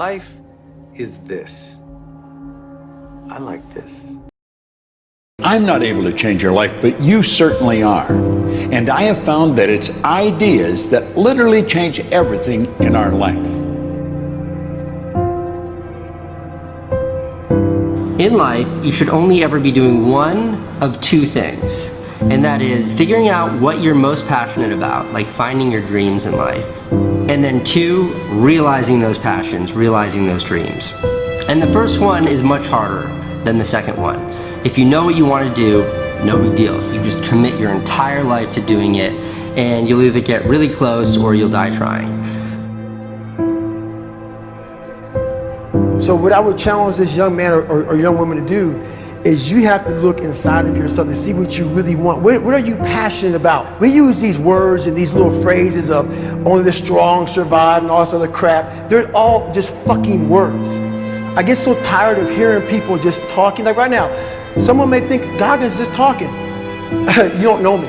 Life is this. I like this. I'm not able to change your life, but you certainly are. And I have found that it's ideas that literally change everything in our life. In life, you should only ever be doing one of two things, and that is figuring out what you're most passionate about, like finding your dreams in life. And then two, realizing those passions, realizing those dreams. And the first one is much harder than the second one. If you know what you want to do, no big deal. You just commit your entire life to doing it, and you'll either get really close or you'll die trying. So what I would challenge this young man or, or, or, young woman to do is you have to look inside of yourself and see what you really want. What, what, are you passionate about? We use these words and these little phrases of only the strong survive and all this other crap. They're all just fucking words. I get so tired of hearing people just talking. Like right now, someone may think Goggins just talking. you don't know me.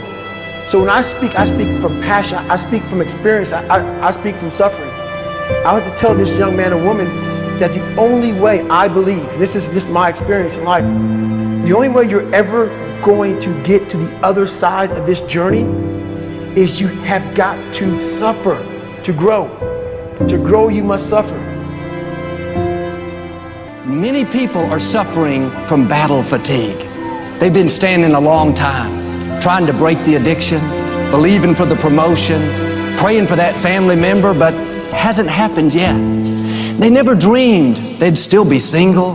So when I speak, I speak from passion. I speak from experience. I, I, I speak from suffering. I have to tell this young man or woman that the only way I believe, this is just my experience in life, the only way you're ever going to get to the other side of this journey is you have got to suffer to grow. To grow, you must suffer. Many people are suffering from battle fatigue. They've been standing a long time, trying to break the addiction, believing for the promotion, praying for that family member, but hasn't happened yet. They never dreamed they'd still be single,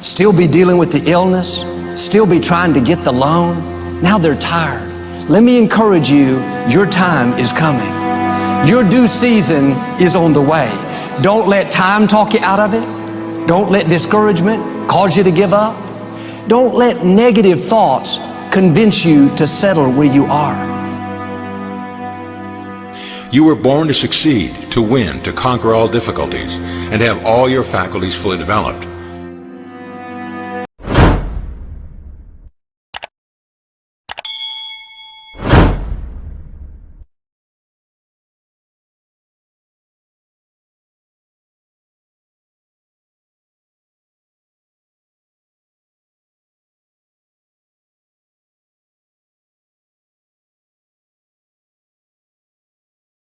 still be dealing with the illness, still be trying to get the loan. Now they're tired. Let me encourage you, your time is coming. Your due season is on the way. Don't let time talk you out of it. Don't let discouragement cause you to give up. Don't let negative thoughts convince you to settle where you are. You were born to succeed, to win, to conquer all difficulties, and have all your faculties fully developed.